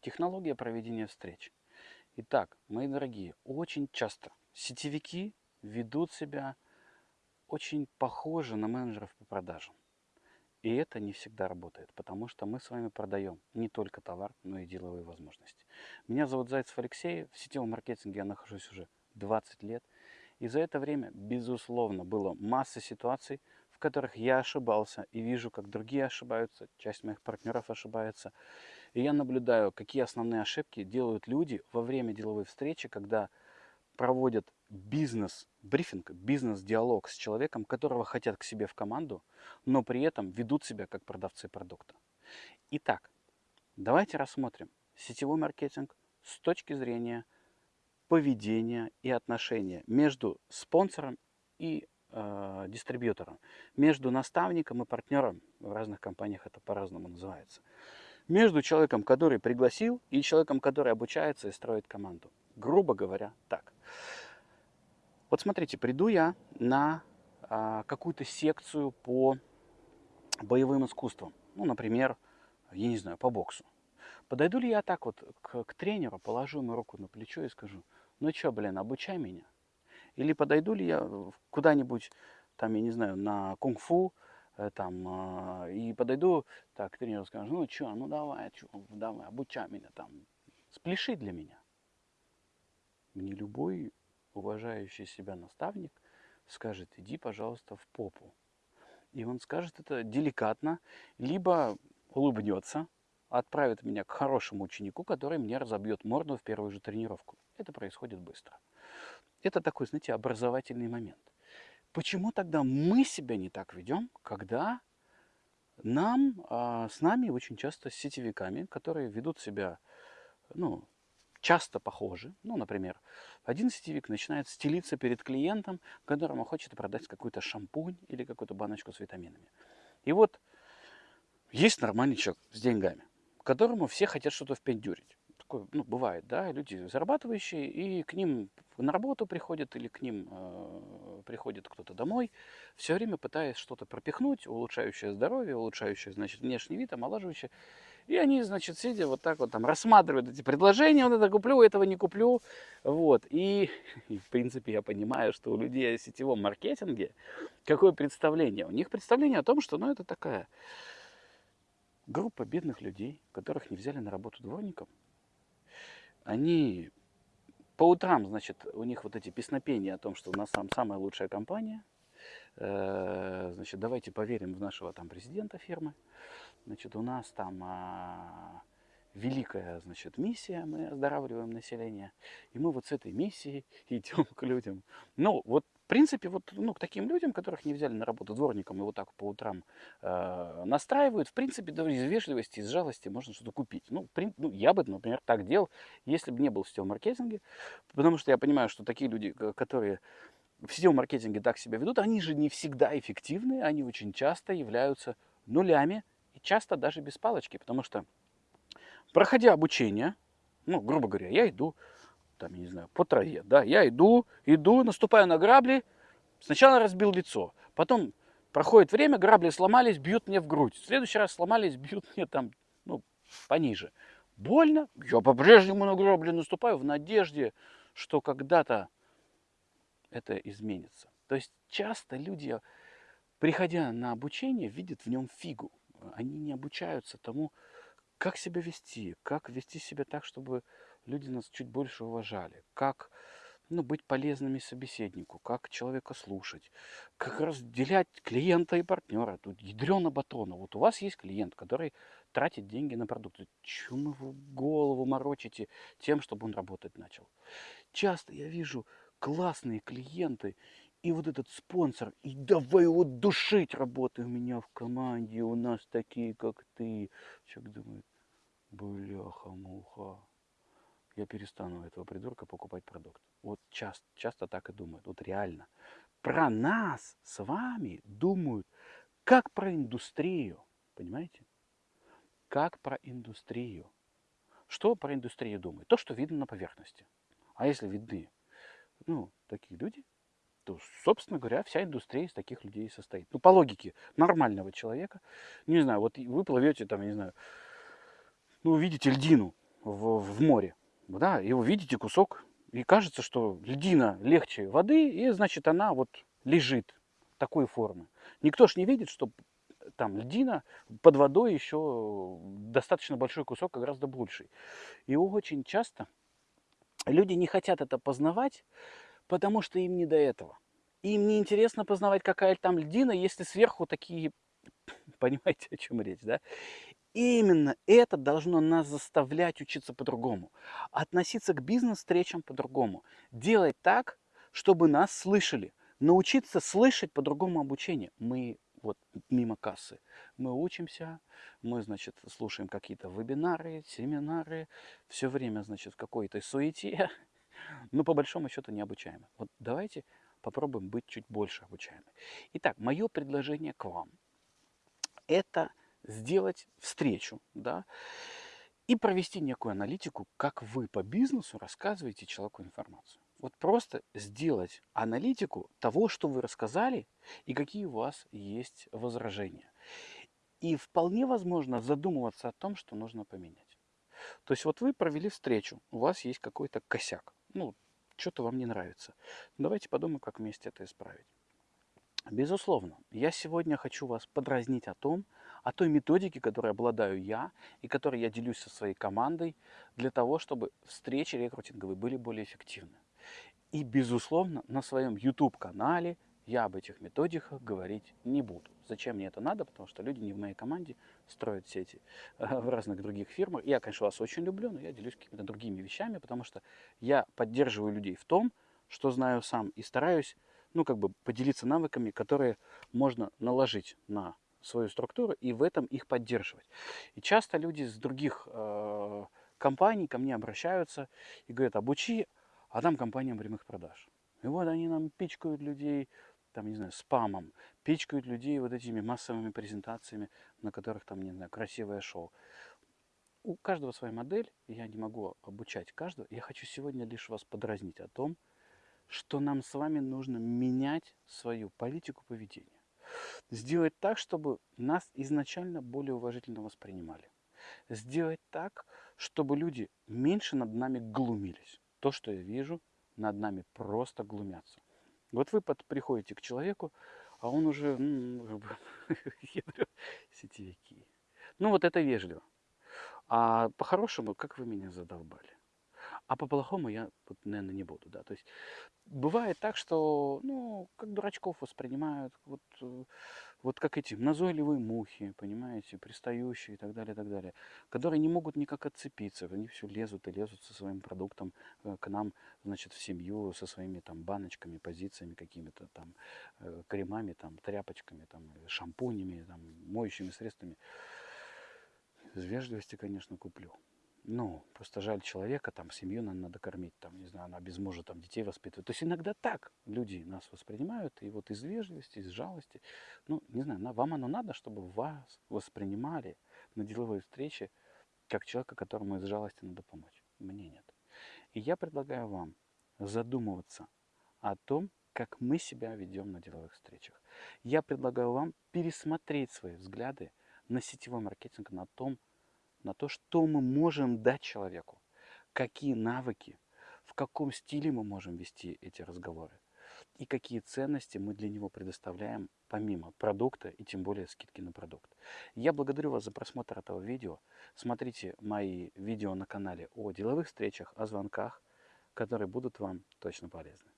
Технология проведения встреч. Итак, мои дорогие, очень часто сетевики ведут себя очень похоже на менеджеров по продажам. И это не всегда работает, потому что мы с вами продаем не только товар, но и деловые возможности. Меня зовут Зайцев Алексей, в сетевом маркетинге я нахожусь уже 20 лет. И за это время, безусловно, было масса ситуаций, в которых я ошибался и вижу, как другие ошибаются, часть моих партнеров ошибается. И я наблюдаю, какие основные ошибки делают люди во время деловой встречи, когда проводят бизнес-брифинг, бизнес-диалог с человеком, которого хотят к себе в команду, но при этом ведут себя как продавцы продукта. Итак, давайте рассмотрим сетевой маркетинг с точки зрения поведения и отношения между спонсором и э, дистрибьютором, между наставником и партнером, в разных компаниях это по-разному называется, между человеком, который пригласил, и человеком, который обучается и строит команду. Грубо говоря, так. Вот смотрите, приду я на а, какую-то секцию по боевым искусствам. Ну, например, я не знаю, по боксу. Подойду ли я так вот к, к тренеру, положу ему руку на плечо и скажу, ну что, блин, обучай меня. Или подойду ли я куда-нибудь, там, я не знаю, на кунг-фу, там, а, и подойду, так, к тренеру скажу, ну что, ну давай, чё, давай, обучай меня там, спляши для меня. Мне любой уважающий себя наставник скажет, иди, пожалуйста, в попу. И он скажет это деликатно, либо улыбнется, отправит меня к хорошему ученику, который мне разобьет морду в первую же тренировку. Это происходит быстро. Это такой, знаете, образовательный момент. Почему тогда мы себя не так ведем, когда нам, а, с нами очень часто с сетевиками, которые ведут себя ну, часто похожи. Ну, например, один сетевик начинает стелиться перед клиентом, которому хочет продать какой-то шампунь или какую-то баночку с витаминами. И вот есть нормальный человек с деньгами, которому все хотят что-то впендюрить. Такое, ну, бывает, да, люди зарабатывающие, и к ним на работу приходят или к ним э, приходит кто-то домой, все время пытаясь что-то пропихнуть, улучшающее здоровье, улучшающее, значит, внешний вид, омолаживающее. И они, значит, сидя вот так вот там рассматривают эти предложения, вот это куплю, этого не куплю. Вот. И, и в принципе я понимаю, что у людей о сетевом маркетинге какое представление? У них представление о том, что ну, это такая группа бедных людей, которых не взяли на работу дворником. Они по утрам, значит, у них вот эти песнопения о том, что у нас там самая лучшая компания. Э, значит, давайте поверим в нашего там президента фирмы. Значит, у нас там а, великая, значит, миссия, мы оздоравливаем население. И мы вот с этой миссией идем к людям. Ну, вот, принципе, вот, ну, к таким людям, которых не взяли на работу дворником и вот так по утрам э, настраивают, в принципе, да, из вежливости, из жалости можно что-то купить. Ну, при, ну, я бы, например, так делал, если бы не был в сетевом маркетинге, потому что я понимаю, что такие люди, которые в сетевом маркетинге так себя ведут, они же не всегда эффективны, они очень часто являются нулями, и часто даже без палочки, потому что, проходя обучение, ну, грубо говоря, я иду, там, я не знаю, по траве, да, я иду, иду, наступаю на грабли, сначала разбил лицо, потом проходит время, грабли сломались, бьют мне в грудь, в следующий раз сломались, бьют мне там, ну, пониже. Больно, я по-прежнему на грабли наступаю в надежде, что когда-то это изменится. То есть часто люди, приходя на обучение, видят в нем фигу они не обучаются тому, как себя вести, как вести себя так, чтобы люди нас чуть больше уважали, как ну, быть полезными собеседнику, как человека слушать, как разделять клиента и партнера. Тут ядрено батона. Вот у вас есть клиент, который тратит деньги на продукты. Чему вы голову морочите тем, чтобы он работать начал? Часто я вижу классные клиенты, и вот этот спонсор, и давай его душить, работай у меня в команде, у нас такие, как ты. Человек думает, бляха-муха, я перестану этого придурка покупать продукт. Вот часто, часто так и думают, вот реально. Про нас с вами думают, как про индустрию, понимаете? Как про индустрию. Что про индустрию думают? То, что видно на поверхности. А если видны, ну, такие люди, собственно говоря, вся индустрия из таких людей состоит. Ну, по логике нормального человека. Не знаю, вот вы плывете там, не знаю, ну, увидите льдину. в, в море, да, и вы видите кусок, и кажется, что льдина легче воды, и значит она вот лежит такой формы. Никто ж не видит, что там льдина под водой еще достаточно большой кусок, а гораздо больший. И очень часто люди не хотят это познавать, потому что им не до этого. Им не интересно познавать, какая там льдина, если сверху такие, понимаете, о чем речь, да? Именно это должно нас заставлять учиться по-другому, относиться к бизнес-встречам по-другому, делать так, чтобы нас слышали, научиться слышать по-другому обучение. Мы вот мимо кассы, мы учимся, мы, значит, слушаем какие-то вебинары, семинары, все время, значит, в какой-то суете, но по большому счету не обучаемы. Вот давайте попробуем быть чуть больше обучаемы. Итак, мое предложение к вам – это сделать встречу, да, и провести некую аналитику, как вы по бизнесу рассказываете человеку информацию. Вот просто сделать аналитику того, что вы рассказали, и какие у вас есть возражения. И вполне возможно задумываться о том, что нужно поменять. То есть вот вы провели встречу, у вас есть какой-то косяк. Ну, что-то вам не нравится. Давайте подумаем, как вместе это исправить. Безусловно, я сегодня хочу вас подразнить о том, о той методике, которой обладаю я и которой я делюсь со своей командой для того, чтобы встречи рекрутинговые были более эффективны. И, безусловно, на своем YouTube-канале я об этих методиках говорить не буду. Зачем мне это надо? Потому что люди не в моей команде строят сети э, в разных других фирмах. Я, конечно, вас очень люблю, но я делюсь какими-то другими вещами, потому что я поддерживаю людей в том, что знаю сам, и стараюсь, ну, как бы поделиться навыками, которые можно наложить на свою структуру и в этом их поддерживать. И часто люди с других э, компаний ко мне обращаются и говорят, обучи, а там компания прямых продаж. И вот они нам пичкают людей, там, не знаю, спамом, пичкают людей вот этими массовыми презентациями, на которых там, не знаю, красивое шоу. У каждого своя модель, я не могу обучать каждого. Я хочу сегодня лишь вас подразнить о том, что нам с вами нужно менять свою политику поведения сделать так, чтобы нас изначально более уважительно воспринимали. Сделать так, чтобы люди меньше над нами глумились. То, что я вижу, над нами просто глумятся. Вот вы под, приходите к человеку, а он уже, ну, сетевики. Ну вот это вежливо. А по-хорошему, как вы меня задолбали. А по-плохому я, наверное, не буду, да. То есть бывает так, что, ну, как дурачков воспринимают, вот, э, вот как эти назойливые мухи, понимаете, пристающие и так далее, и так далее, которые не могут никак отцепиться, они все лезут и лезут со своим продуктом э, к нам, значит, в семью, со своими там баночками, позициями какими-то там, э, кремами, там, тряпочками, там, шампунями, там, моющими средствами. Из вежливости, конечно, куплю ну, просто жаль человека, там, семью нам надо кормить, там, не знаю, она без мужа, там, детей воспитывает. То есть иногда так люди нас воспринимают, и вот из вежливости, из жалости, ну, не знаю, вам оно надо, чтобы вас воспринимали на деловой встрече как человека, которому из жалости надо помочь. Мне нет. И я предлагаю вам задумываться о том, как мы себя ведем на деловых встречах. Я предлагаю вам пересмотреть свои взгляды на сетевой маркетинг, на том, на то, что мы можем дать человеку, какие навыки, в каком стиле мы можем вести эти разговоры и какие ценности мы для него предоставляем помимо продукта и тем более скидки на продукт. Я благодарю вас за просмотр этого видео. Смотрите мои видео на канале о деловых встречах, о звонках, которые будут вам точно полезны.